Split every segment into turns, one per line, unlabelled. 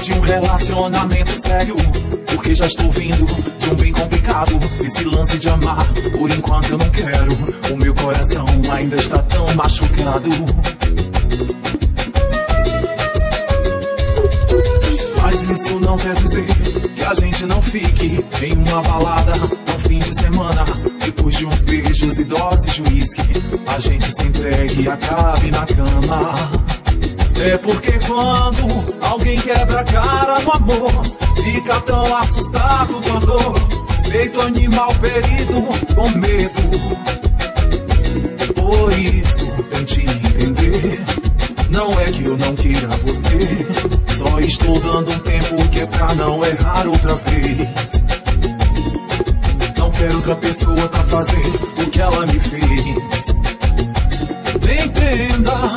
de um relacionamento sério. Porque já estou vindo de um bem complicado. Esse lance de amar, por enquanto eu não quero. O meu coração ainda está tão machucado. Mas isso não quer dizer que a gente não fique em uma balada no fim de semana. Depois de uns beijos e doses de uísque, a gente se entregue e acabe na cama. É porque quando alguém quebra a cara no amor, fica tão assustado com a dor, feito animal ferido com medo. Por isso, tente entender. Não é que eu não queira você, só estou dando um tempo que é pra não errar outra vez. Não quero outra pessoa pra fazer o que ela me fez. Entenda.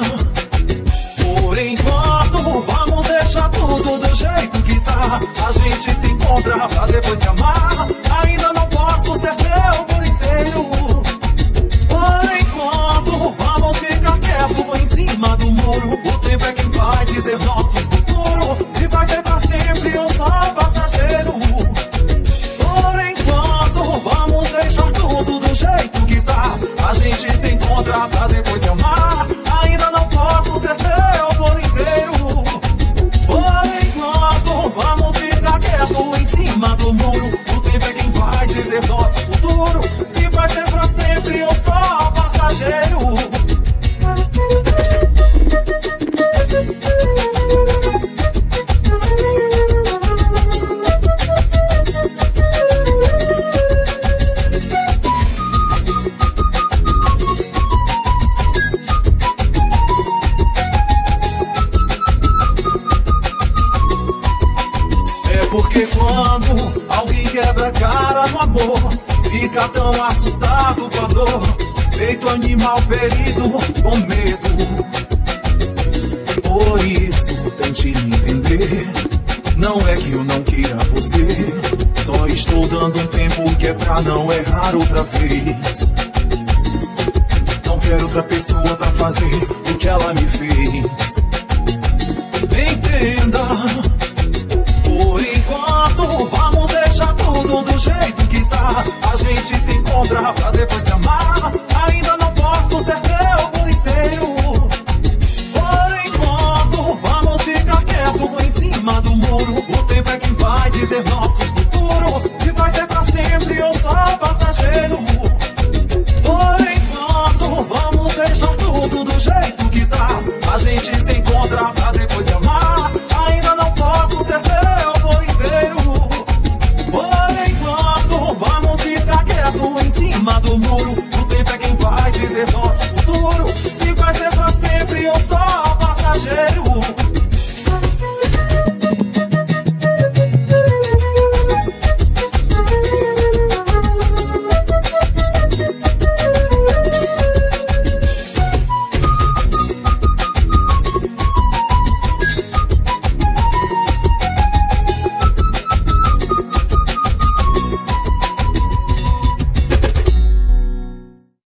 Encontra pra depois se amar. Ainda não posso ser teu por inteiro. Por enquanto, vamos ficar quieto em cima do muro. O tempo é quem vai dizer nosso futuro. Se vai ser pra sempre ou só passageiro. Por enquanto, vamos deixar tudo do jeito que tá. A gente se encontra pra depois se amar. Cima do muro. O tempo é quem vai dizer nosso futuro. Se vai ser pra sempre ou porque quando alguém quebra a cara no amor, fica tão assustado com a dor, feito animal ferido com medo. Por isso, tente entender. Não é que eu não queira você, só estou dando um tempo que é pra não errar outra vez. Não quero outra pessoa pra fazer o que ela me fez. A gente se encontra pra depois se amar. Vamos ficar